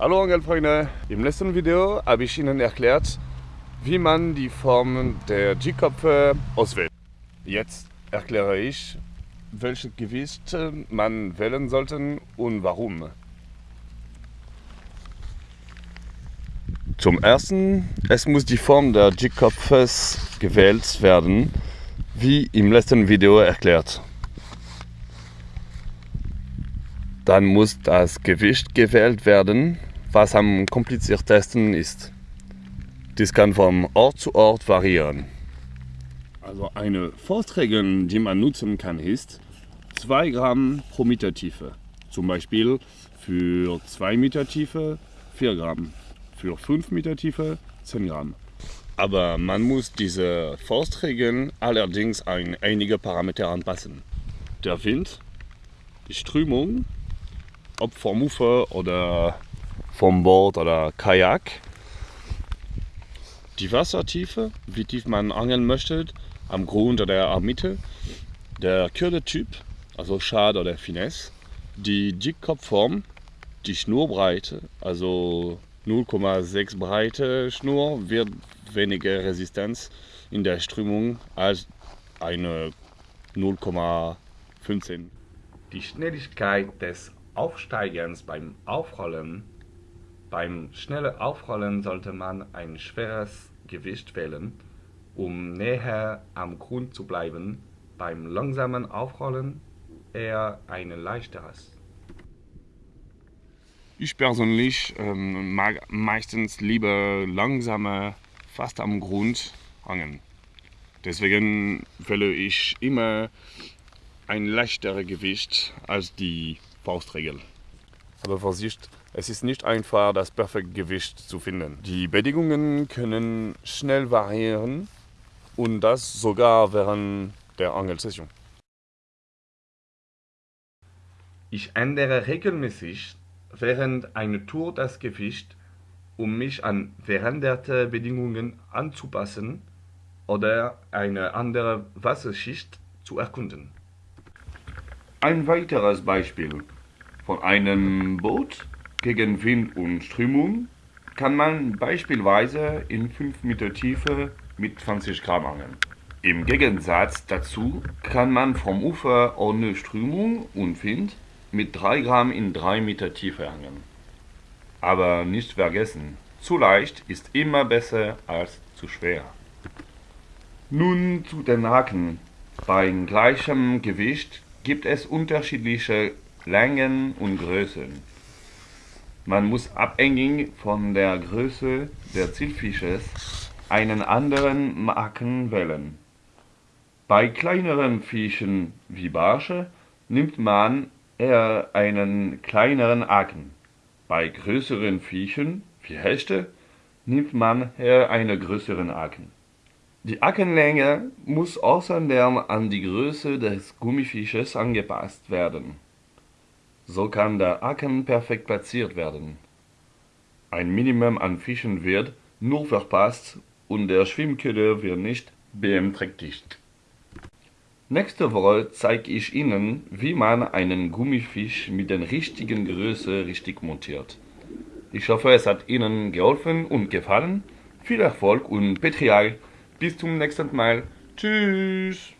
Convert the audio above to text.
Hallo Angelfreunde! Im letzten Video habe ich Ihnen erklärt, wie man die Form der G-Köpfe auswählt. Jetzt erkläre ich, welches Gewicht man wählen sollte und warum. Zum ersten, es muss die Form der G-Kopfes gewählt werden, wie im letzten Video erklärt. Dann muss das Gewicht gewählt werden, was am kompliziertesten ist. Dies kann vom Ort zu Ort variieren. Also eine Faustregel, die man nutzen kann, ist 2 Gramm pro Meter Tiefe. Zum Beispiel für 2 Meter Tiefe 4 Gramm, für 5 Meter Tiefe 10 Gramm. Aber man muss diese Faustregeln allerdings an einige Parameter anpassen. Der Wind, die Strömung, ob vom Ufer oder vom Boot oder Kajak. Die Wassertiefe, wie tief man angeln möchte, am Grund oder am Mitte. Der Kürdetyp, also Schad oder Finesse. Die Jigkopfform, die Schnurbreite, also 0,6 breite Schnur, wird weniger Resistenz in der Strömung als eine 0,15. Die Schnelligkeit des Aufsteigens beim Aufrollen beim schnellen Aufrollen sollte man ein schweres Gewicht wählen, um näher am Grund zu bleiben, beim langsamen Aufrollen eher ein leichteres. Ich persönlich ähm, mag meistens lieber langsame, fast am Grund angeln. Deswegen wähle ich immer ein leichteres Gewicht als die Faustregel. Aber Vorsicht, es ist nicht einfach, das perfekte Gewicht zu finden. Die Bedingungen können schnell variieren und das sogar während der Angelsession. Ich ändere regelmäßig während einer Tour das Gewicht, um mich an veränderte Bedingungen anzupassen oder eine andere Wasserschicht zu erkunden. Ein weiteres Beispiel. Von einem Boot gegen Wind und Strömung kann man beispielsweise in 5 Meter Tiefe mit 20 Gramm angeln. Im Gegensatz dazu kann man vom Ufer ohne Strömung und Wind mit 3 Gramm in 3 Meter Tiefe angeln. Aber nicht vergessen, zu leicht ist immer besser als zu schwer. Nun zu den Haken. Bei gleichem Gewicht gibt es unterschiedliche Längen und Größen. Man muss abhängig von der Größe des Zielfisches einen anderen Marken wählen. Bei kleineren Fischen wie Barsche nimmt man eher einen kleineren Haken. Bei größeren Fischen wie Hechte nimmt man eher einen größeren Haken. Die Hakenlänge muss außerdem an die Größe des Gummifisches angepasst werden. So kann der Haken perfekt platziert werden. Ein Minimum an Fischen wird nur verpasst und der Schwimmköder wird nicht beeinträchtigt. Nächste Woche zeige ich Ihnen, wie man einen Gummifisch mit der richtigen Größe richtig montiert. Ich hoffe, es hat Ihnen geholfen und gefallen. Viel Erfolg und Petrial. Bis zum nächsten Mal. Tschüss.